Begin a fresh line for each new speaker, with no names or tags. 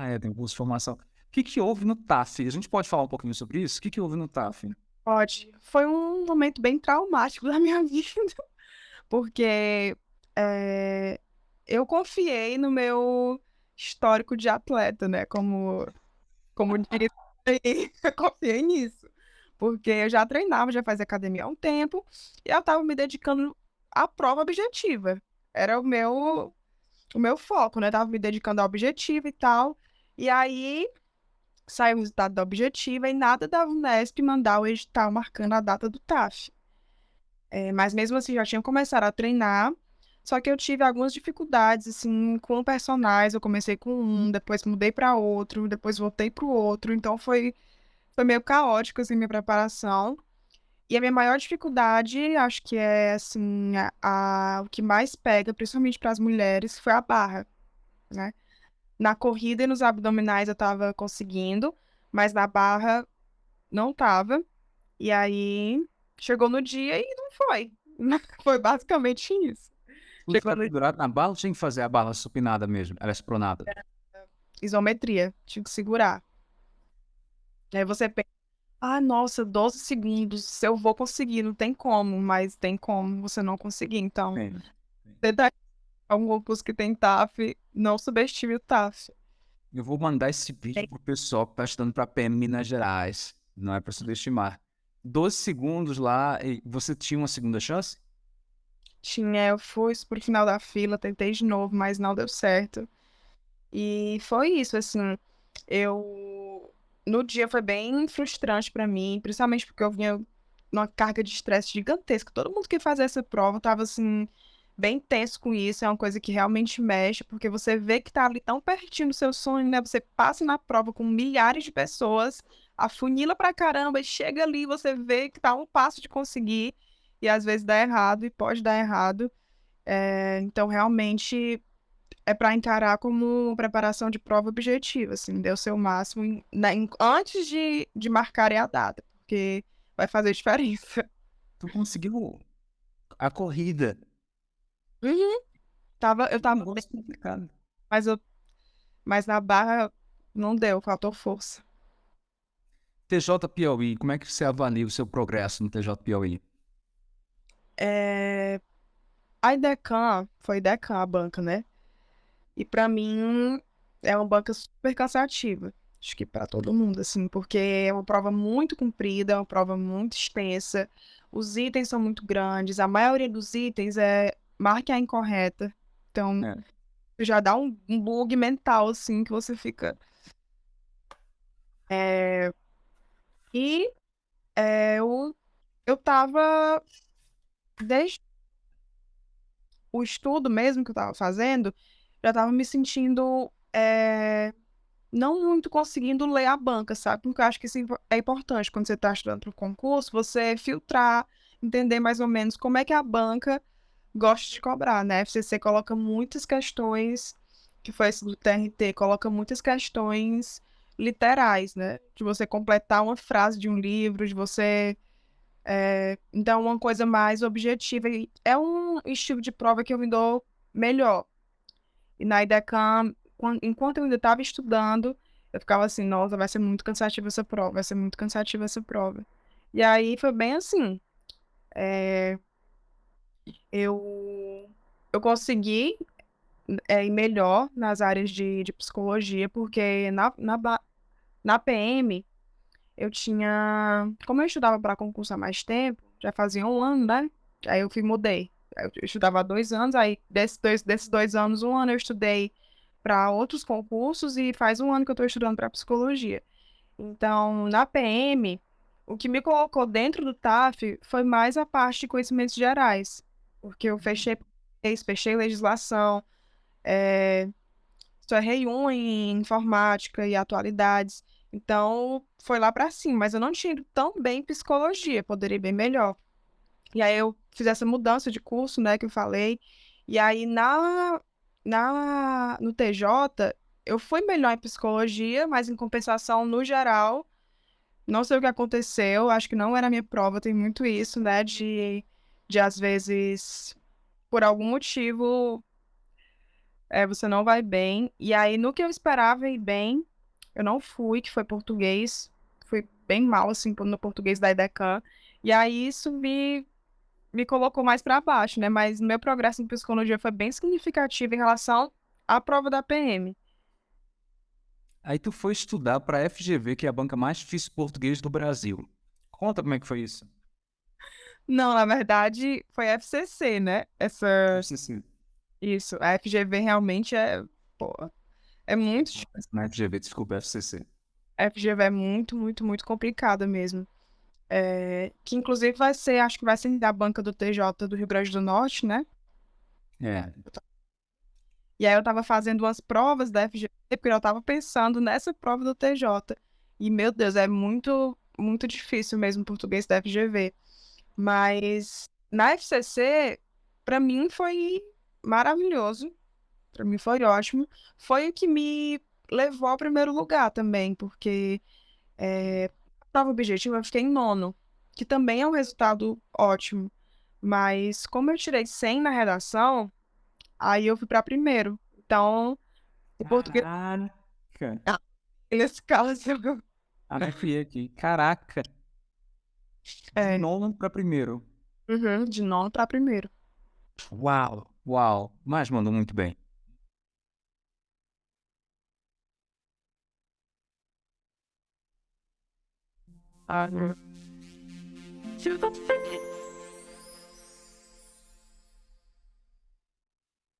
Ah, é, tem um curso de formação. O que que houve no TAF? A gente pode falar um pouquinho sobre isso? O que que houve no TAF?
Pode. Foi um momento bem traumático da minha vida, porque, eh, eu confiei no meu histórico de atleta, né, como como diria eu confiei nisso, porque eu já treinava, já fazia academia há um tempo, e eu estava me dedicando à prova objetiva. Era o meu o meu foco, né, estava me dedicando ao objetivo e tal, e aí saiu o resultado da objetiva e nada da Unesp mandar o edital marcando a data do TAF. Eh, mas mesmo assim já tinha começado a treinar, só que eu tive algumas dificuldades, assim, com personagens, eu comecei com um, depois mudei para outro, depois voltei para o outro, então foi foi meio caótico, assim, minha preparação. E a minha maior dificuldade, acho que é, assim, a a o que mais pega, principalmente para as mulheres, foi a barra, né. Na corrida e nos abdominais eu estava conseguindo, mas na barra não estava. E aí chegou no dia e não foi. Foi basicamente isso.
Tudo
Chegou no
na barra ou tinha que fazer a barra supinada mesmo, aliás, pronada?
Isometria, tinha que segurar. Aí você pensa: "Ah, nossa, 12 segundos, se eu vou conseguir, não tem como", mas tem como você não conseguir, então,
Sim, sim.
tenta algum curso que tem TAF, não subestime o TAF.
Eu vou mandar esse vídeo
Tem
para o pessoal que tá estudando para PM Minas Gerais, não é para subestimar. 12 segundos lá e você tinha uma segunda chance?
Tinha, eu fui para o final da fila, tentei de novo, mas não deu certo. E foi isso, assim, eu no dia foi bem frustrante para mim, principalmente porque eu vinha numa carga de estresse gigantesca, todo mundo que fazia essa prova estava, assim, bem tenso com isso, é uma coisa que realmente mexe, porque você vê que tá ali tão pertinho do seu sonho, né, você passa na prova com milhares de pessoas, afunila pra caramba e chega ali, você vê que tá um passo de conseguir, e às vezes dá errado e pode dar errado. Eh, então realmente é para encarar como preparação de prova objetiva, assim, dê o seu máximo em na em antes de de marcarem a data, porque vai fazer diferença.
Tu conseguiu a corrida.
Uhum. Estava eu bem
negócio complicado.
mas eu mas na barra não deu, faltou força.
TJ Piauí, como é que você avalia o seu progresso no TJ Piauí?
Eh, a Idecam foi Idecam a banca, né, e pra mim é uma banca super cansativa, acho que pra todo mundo, assim, porque é uma prova muito comprida, é uma prova muito extensa, os itens são muito grandes, a maioria dos itens é marque a incorreta, então
É.
já dá um um bug mental, assim, que você fica. Eh, e, eh, eu eu estava desde o estudo mesmo que eu estava fazendo, já estava me sentindo, eh, não muito conseguindo ler a banca, sabe, porque eu acho que isso é é importante quando você tá estudando para o concurso, você filtrar, entender mais ou menos como é que a banca gosta de cobrar, né, a FCC coloca muitas questões, que foi esse do TRT, coloca muitas questões literais, né, de você completar uma frase de um livro, de você, eh, então uma coisa mais objetiva é um estilo de prova que eu me dou melhor. E na Idecam, quan enquanto eu ainda estava estudando, eu ficava assim: "Nossa, vai ser muito cansativa essa prova, vai ser muito cansativa essa prova". E aí foi bem assim, eh eu eu consegui, eh, ir melhor nas áreas de de psicologia, porque na na na PM, eu tinha como eu estudava pra concurso há mais tempo, já fazia 1 ano, né, aí eu fui mudei, eu estudava há 2 anos, aí desses 2 desses 2 anos, 1 ano eu estudei pra outros concursos e faz 1 ano que eu tô estudando pra psicologia. Então, na PM, o que me colocou dentro do TAF foi mais a parte de conhecimentos gerais, porque eu fechei fechei legislação, eh, só errei uma em informática e atualidades, então foi lá pra cima, mas eu não tinha ido tão bem em psicologia, poderia bem melhor. E aí eu fiz essa mudança de curso, né, que eu falei, e aí na na no TJ, eu fui melhor em psicologia, mas em compensação, no geral, não sei o que aconteceu, acho que não era a minha prova, tem muito isso, né, de de às vezes, por algum motivo é, você não vai bem. E aí, no que eu esperava ir bem, eu não fui, que foi português. Fui bem mal, assim, no português da IDECAN. E aí, isso me, me colocou mais para baixo, né? Mas meu progresso em psicologia foi bem significativo em relação à prova da PM.
Aí tu foi estudar para a FGV, que é a banca mais difícil português do Brasil. Conta como é que foi isso.
Não, na verdade, foi FCC, né? Essa...
FCC.
Isso, a FGV realmente é, pô, é muito
Na FGV, desculpa, FCC.
A FGV é muito, muito, muito complicada mesmo. É, que inclusive vai ser, acho que vai ser da banca do TJ do Rio Grande do Norte, né?
É.
E aí eu tava fazendo umas provas da FGV, porque eu tava pensando nessa prova do TJ. E, meu Deus, é muito, muito difícil mesmo o português da FGV. Mas na FCC, para mim foi maravilhoso. Para mim foi ótimo. Foi o que me levou ao primeiro lugar também, porque é, a prova objetiva eu fiquei em nono, que também é um resultado ótimo. Mas como eu tirei 100 na redação, aí eu fui para primeiro. Então, o português.
Caraca!
Ah, nesse caso.
Anotei aqui. Caraca!
É.
De nono para primeiro.
Uhum, de nono para primeiro.
Uau! Uau! Mas mandou muito bem.
Ah,